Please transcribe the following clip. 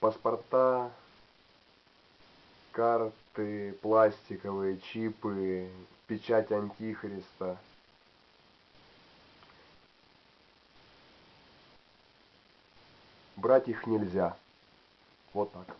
паспорта, карты, пластиковые, чипы, печать антихриста. Брать их нельзя. Вот так.